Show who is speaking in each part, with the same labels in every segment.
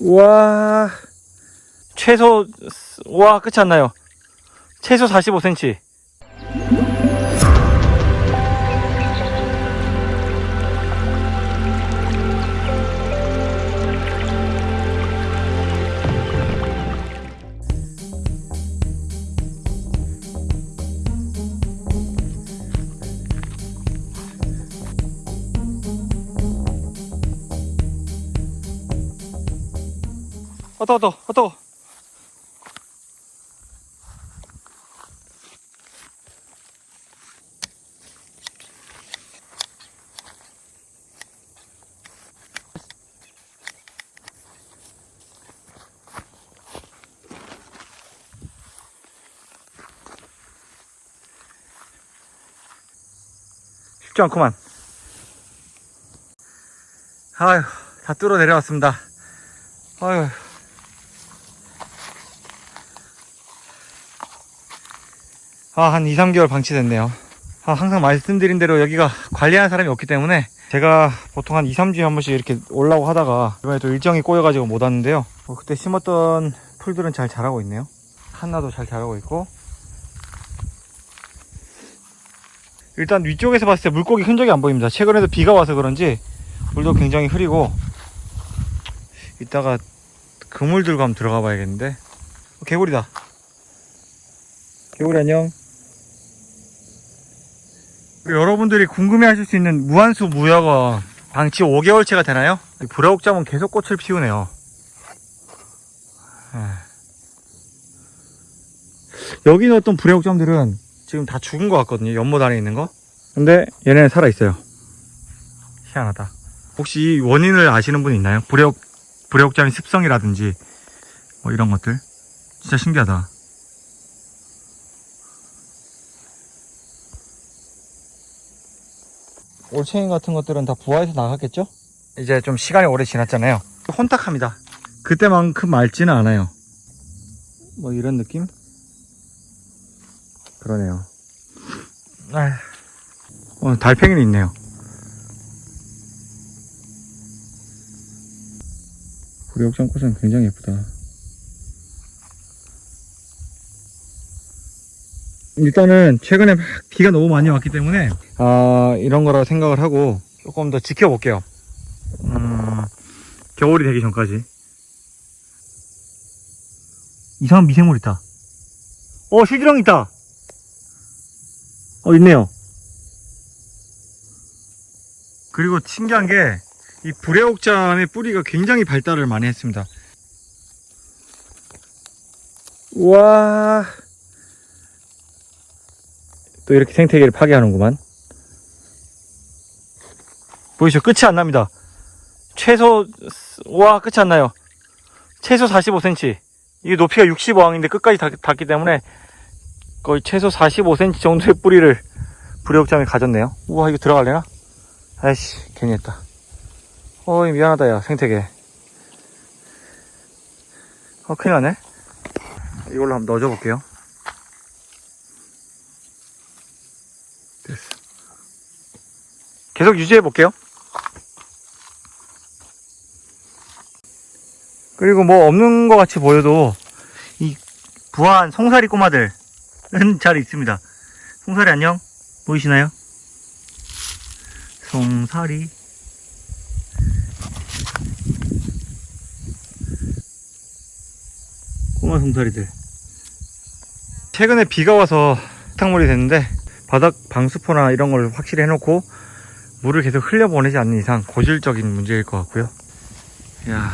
Speaker 1: 와. 최소 와 끝이 안 나요. 최소 45cm 어떠 어떠 어떠 쉽지 않구만. 아휴 다 뚫어 내려왔습니다. 아휴 아, 한 2, 3개월 방치됐네요. 아, 항상 말씀드린 대로 여기가 관리하는 사람이 없기 때문에 제가 보통 한 2, 3주에 한 번씩 이렇게 올라고 하다가 이번에 또 일정이 꼬여가지고 못 왔는데요. 어, 그때 심었던 풀들은 잘 자라고 있네요. 한나도 잘 자라고 있고. 일단 위쪽에서 봤을 때 물고기 흔적이 안 보입니다. 최근에도 비가 와서 그런지 물도 굉장히 흐리고 이따가 그물 들고 한번 들어가 봐야겠는데 어, 개구리다. 개구리 안녕. 여러분들이 궁금해 하실 수 있는 무한수 무야가 방치 5개월째가 되나요? 불화옥잠은 계속 꽃을 피우네요. 에. 여기 넣었던 불화옥잠들은 지금 다 죽은 것 같거든요. 연못 안에 있는 거. 근데 얘네는 살아있어요. 희한하다. 혹시 이 원인을 아시는 분 있나요? 불화옥, 불화옥잠의 습성이라든지 뭐 이런 것들. 진짜 신기하다. 올챙이 같은 것들은 다 부화해서 나갔겠죠? 이제 좀 시간이 오래 지났잖아요. 혼탁합니다. 그때만큼 맑지는 않아요. 뭐 이런 느낌? 그러네요. 어, 달팽이는 있네요. 우리 옥장꽃은 굉장히 예쁘다. 일단은 최근에 막 비가 너무 많이 왔기 때문에 아 이런 거라 생각을 하고 조금 더 지켜볼게요. 음, 겨울이 되기 전까지. 이상한 미생물 있다. 어 실드령 있다. 어 있네요. 그리고 신기한 게 이 불애옥잠의 뿌리가 굉장히 발달을 많이 했습니다. 우와 또 이렇게 생태계를 파괴하는구만. 보이시죠? 끝이 안 납니다. 최소, 와, 끝이 안 나요. 최소 45cm. 이게 높이가 65항인데 끝까지 닿, 기 때문에 거의 최소 45cm 정도의 뿌리를 불의옥잠이 가졌네요. 우와, 이거 들어갈래나? 아이씨, 괜히 했다. 어이, 미안하다, 야, 생태계. 어, 큰일 나네. 이걸로 한번 넣어줘 볼게요. 됐어. 계속 유지해 볼게요. 그리고 뭐 없는 것 같이 보여도 이 부한 송사리 꼬마들은 잘 있습니다. 송사리 안녕? 보이시나요? 송사리 꼬마 송사리들 최근에 비가 와서 탕물이 됐는데 바닥 방수포나 이런 걸 확실히 해놓고 물을 계속 흘려보내지 않는 이상 고질적인 문제일 것 같고요. 야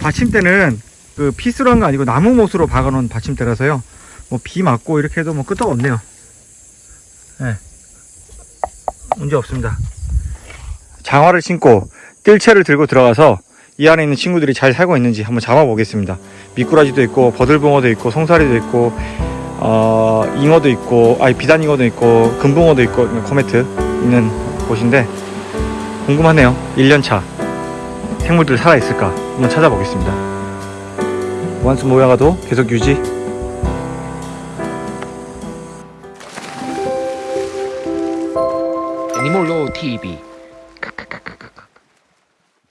Speaker 1: 받침대는 그 피스로 한거 아니고 나무 못으로 박아놓은 받침대라서요. 뭐 비 맞고 이렇게 해도 뭐 끄떡 없네요. 네. 문제 없습니다. 장화를 신고 뜰채를 들고 들어가서 이 안에 있는 친구들이 잘 살고 있는지 한번 잡아보겠습니다. 미꾸라지도 있고 버들붕어도 있고 송사리도 있고 어, 잉어도 있고 아니 비단잉어도 있고 금붕어도 있고 코메트 있는 곳인데 궁금하네요. 1년차 생물들 살아있을까? 한번 찾아보겠습니다. 원스 모양가도 계속 유지.
Speaker 2: 애니몰로 TV